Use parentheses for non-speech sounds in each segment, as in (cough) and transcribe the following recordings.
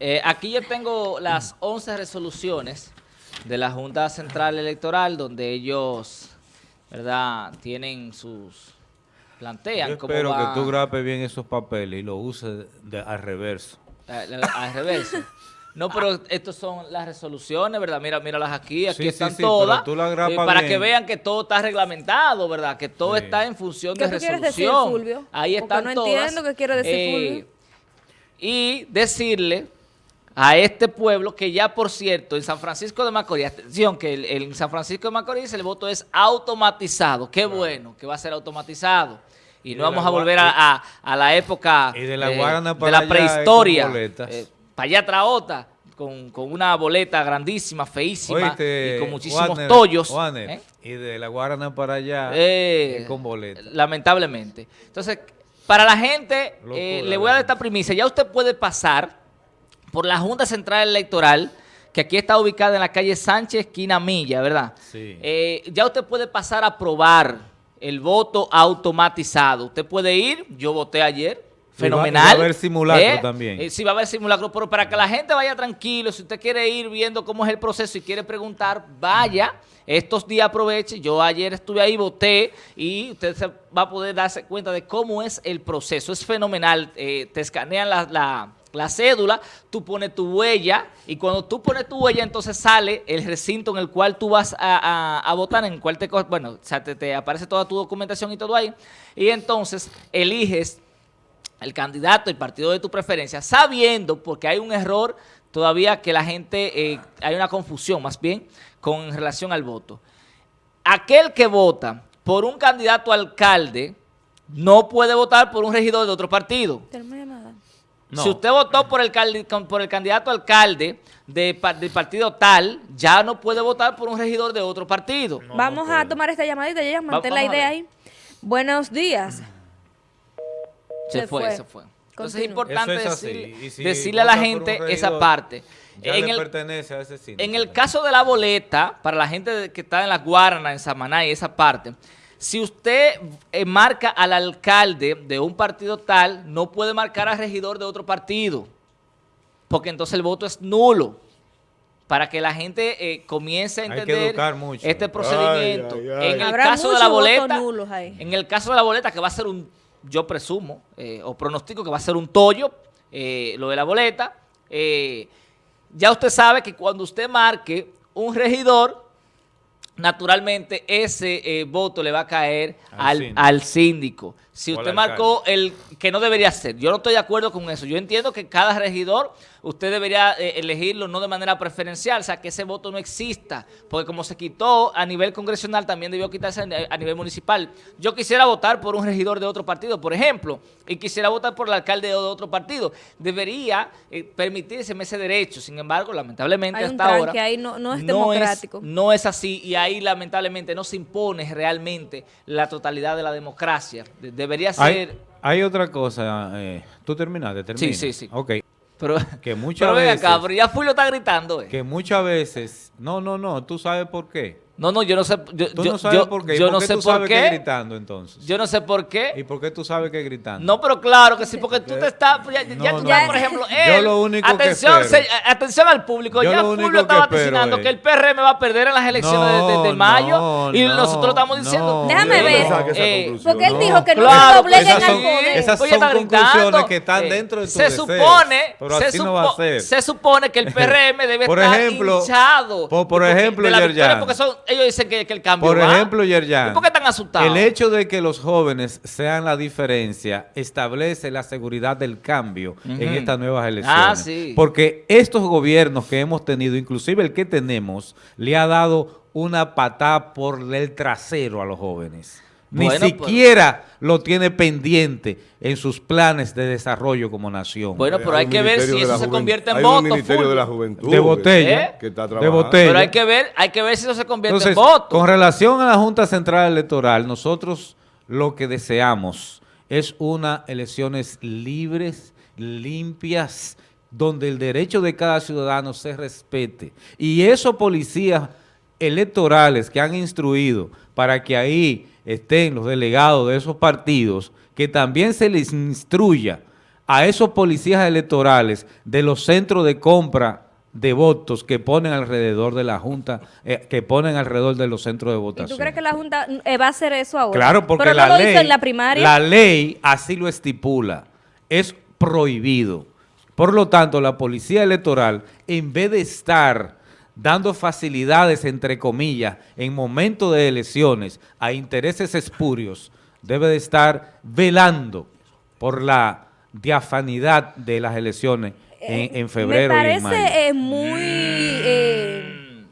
Eh, aquí yo tengo las 11 resoluciones de la Junta Central Electoral donde ellos, ¿verdad?, tienen sus... plantean Yo cómo espero va- que tú grapes bien esos papeles y los uses de- al reverso. Eh, Al reverso. No, pero estas son las resoluciones, ¿verdad? Mira, míralas aquí, aquí Sí, sí, están sí, pero todas. tú la eh, para bien. que vean que todo está reglamentado, ¿verdad? Que todo Sí. está en función ¿Qué de tú quieres decir, resolución. Fulvio? Ahí Porque están no todas. Eh, entiendo qué quiere decir Fulvio. Y decirle a este pueblo que ya, por cierto, en San Francisco de Macorís, atención, que el- en San Francisco de Macorís el voto es automatizado. Qué bueno que va a ser automatizado. Y, Y no vamos a volver a, a- a la época y de la eh, de la con prehistoria. Eh, para allá traota, con, con una boleta grandísima, feísima, Oíste, y con muchísimos Warner, tollos. Warner, ¿eh? Y de la Guarana para allá Eh, con boleta. Lamentablemente. Entonces, para la gente, Locura, eh, le voy a dar esta primicia. Ya usted puede pasar por la Junta Central Electoral, que aquí está ubicada en la calle Sánchez, esquina Milla, ¿verdad? Sí. Eh, ya usted puede pasar a probar el voto automatizado. Usted puede ir, yo voté ayer, Y va- fenomenal. y va a haber simulacro también. Eh, sí, va a haber simulacro, pero para que la gente vaya tranquilo, si usted quiere ir viendo cómo es el proceso y quiere preguntar, vaya. Estos días aproveche. Yo ayer estuve ahí, voté y usted se va a poder darse cuenta de cómo es el proceso. Es fenomenal. Eh, te escanean la, la- la cédula, tú pones tu huella y cuando tú pones tu huella entonces sale el recinto en el cual tú vas a, votar, en el cual te, bueno, o sea, te, aparece toda tu documentación y todo ahí. Y entonces eliges el candidato, el partido de tu preferencia, sabiendo, porque hay un error todavía que la gente, eh, hay una confusión más bien con relación al voto. Aquel que vota por un candidato alcalde no puede votar por un regidor de otro partido. No. Si usted votó por el, por el candidato a alcalde de, del partido tal, ya no puede votar por un regidor de otro partido. No, Vamos no a tomar esta llamadita, ya mantén la idea ahí. Buenos días. Se, Se fue, fue. se fue. Entonces es importante es decirle, Y si decirle a la gente esa parte. Ya En le el, pertenece a ese en el caso de la boleta, para la gente que está en la Guarana, en Samaná y esa parte, si usted eh, marca al alcalde de un partido tal, no puede marcar al regidor de otro partido, porque entonces el voto es nulo. Para que la gente eh, comience a entender este procedimiento. Ay, ay, ay. En el Habrá caso de la boleta, en el caso de la boleta, que va a ser un, yo presumo, eh, o pronostico que va a ser un tollo, eh, lo de la boleta, eh, ya usted sabe que cuando usted marque un regidor, naturalmente ese eh, voto le va a caer Al al, síndico. al síndico. Si usted marcó el que no debería ser, yo no estoy de acuerdo con eso. Yo entiendo que cada regidor usted debería eh, elegirlo no de manera preferencial, o sea, que ese voto no exista, porque como se quitó a nivel congresional, también debió quitarse a nivel municipal. Yo quisiera votar por un regidor de otro partido, por ejemplo, y quisiera votar por el alcalde de otro partido. Debería eh, permitirse ese derecho, sin embargo, lamentablemente Hay un hasta ahora ahí, no- no es democrático. no es así y ahí lamentablemente no se impone realmente la totalidad de la democracia. De- debería ser... Hay, hay otra cosa. eh, ¿Tú terminaste? Termina. sí, sí. Ok. pero, que (laughs) muchas pero ven acá, veces- pero ya Fulvio está gritando. eh. Que muchas veces... No, no, no. ¿Tú sabes por qué? No, no, yo no sé. Yo, Tú yo- no sabes yo- por qué. ¿Y yo por no qué sé tú por sabes que qué. gritando entonces? Yo no sé por qué. ¿Y por qué tú sabes que gritando? No, pero claro que sí, porque tú te estás. Ya, ya No, tú no, ya, no. por ejemplo, Yo él, lo único que atención, espero- se- atención al público. Yo ya Fulvio está que espero vaticinando que el PRM va a perder en las elecciones de, de- de No, mayo. no, y no, nosotros estamos diciendo. no. Déjame Yo ver. no Eh, Porque él no. dijo que no Claro, se dobleguen esas al son- poder. esas son conclusiones que están Eh, dentro de tu se supone, Pero se, así no va a supo- ser. se supone que el (laughs) PRM debe estar hinchado. por- ejemplo, porque son, ellos dicen que, que el cambio Por va. ejemplo, Yerjan, ¿Y por qué están asustados? el hecho de que los jóvenes sean la diferencia establece la seguridad del cambio en estas nuevas elecciones. Ah, sí. Porque estos gobiernos que hemos tenido, inclusive el que tenemos, le ha dado una patada por el trasero a los jóvenes. Ni Bueno, siquiera lo tiene pendiente en sus planes de desarrollo como nación. Bueno, pero hay que ver si de eso se convierte en hay un voto. de la Fulvio. juventud. de botella. ¿Eh? Que está de trabajando. botella. Pero hay que ver, hay que ver si eso se convierte Entonces, en voto. con relación a la Junta Central Electoral, nosotros lo que deseamos es unas elecciones libres, limpias, donde el derecho de cada ciudadano se respete. Y esos policías electorales que han instruido para que ahí estén los delegados de esos partidos, que también se les instruya a esos policías electorales de los centros de compra de votos que ponen alrededor de la Junta, eh, que ponen alrededor de los centros de ¿Y votación. tú crees que la Junta eh, va a hacer eso ahora? Claro, porque Pero no la lo ley, hizo en la primaria. la ley así lo estipula. Es prohibido. Por lo tanto, la policía electoral, en vez de estar dando facilidades, entre comillas, en momentos de elecciones a intereses espurios, debe de estar velando por la diafanidad de las elecciones en, en febrero Me y en mayo. parece eh, muy eh,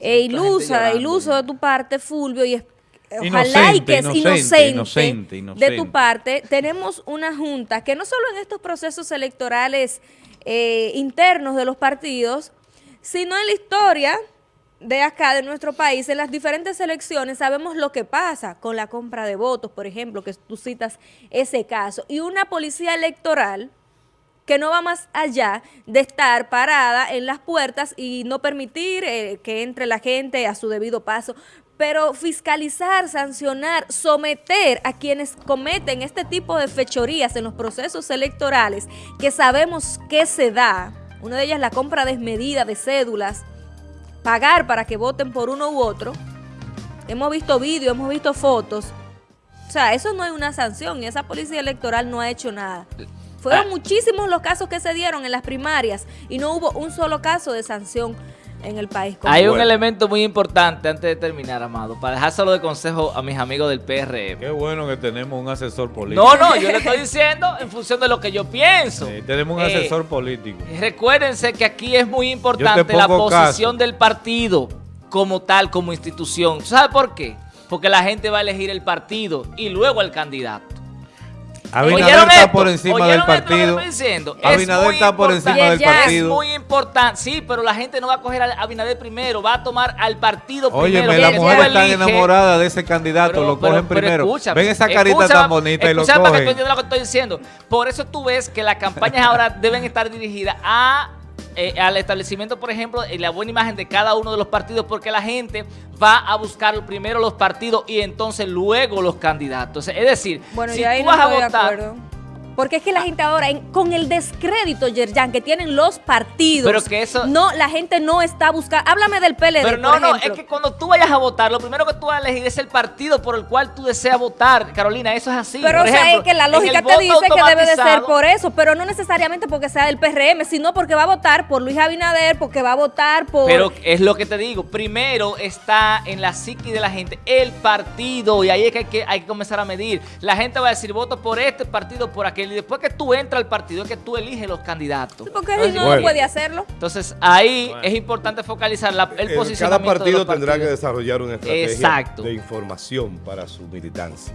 eh, ilusa, iluso de tu parte, Fulvio, y ojalá y Inocente, que es inocente, inocente, inocente, de tu parte. Tenemos una junta que no solo en estos procesos electorales eh, internos de los partidos, sino en la historia de acá, de nuestro país, en las diferentes elecciones, sabemos lo que pasa con la compra de votos, por ejemplo, que tú citas ese caso, y una policía electoral que no va más allá de estar parada en las puertas y no permitir eh, que entre la gente a su debido paso, pero fiscalizar, sancionar, someter a quienes cometen este tipo de fechorías en los procesos electorales, que sabemos que se da, una de ellas la compra desmedida de cédulas, pagar para que voten por uno u otro, hemos visto vídeos, hemos visto fotos, o sea, eso no es una sanción y esa policía electoral no ha hecho nada. Fueron Ah. muchísimos los casos que se dieron en las primarias y no hubo un solo caso de sanción en el país. Hay un Bueno. elemento muy importante antes de terminar, Amado, para dejárselo de consejo a mis amigos del PRM. Qué bueno que tenemos un asesor político. No, no, yo le estoy diciendo en función de lo que yo pienso. Sí, tenemos un Eh, asesor político. Recuérdense que aquí es muy importante la posición caso. del partido como tal, como institución. ¿Sabe por qué? Porque la gente va a elegir el partido y luego el candidato. Abinader ¿Oyeron está esto? por encima ¿Oyeron del partido. diciendo? Abinader está por encima del partido. Es muy importante, sí, pero la gente no va a coger a Abinader primero, va a tomar al partido Óyeme, primero. las porque mujeres están enamoradas de ese candidato, pero- lo pero- cogen pero primero. Ven esa carita tan bonita y lo escúchame para que tú cogen. entiendas lo que estoy diciendo. Por eso tú ves que las campañas ahora deben estar dirigidas a eh, al establecimiento, por ejemplo, y la buena imagen de cada uno de los partidos, porque la gente va a buscar primero los partidos y entonces luego los candidatos. Es decir, Bueno, si tú no vas a votar. Porque es que la gente ahora, en- con el descrédito, Yerjan, que tienen los partidos, Pero que eso- no, la gente no está buscando. Háblame del PLD, Pero no, por no, es que cuando tú vayas a votar, lo primero que tú vas a elegir es el partido por el cual tú deseas votar. Carolina, eso es así. Pero Por o sea, ejemplo, es que la lógica te dice que debe de ser por eso, pero no necesariamente porque sea del PRM, sino porque va a votar por Luis Abinader, porque va a votar por... Pero es lo que te digo, primero está en la psiqui de la gente el partido y ahí es que hay, que hay que comenzar a medir. La gente va a decir voto por este partido, por aquel y después que tú entras al partido es que tú eliges los candidatos. porque Entonces, no Bueno. puede hacerlo. entonces, ahí es importante focalizar la- el Eh, posicionamiento Cada de partido los tendrá que desarrollar una estrategia Exacto. de información para su militancia.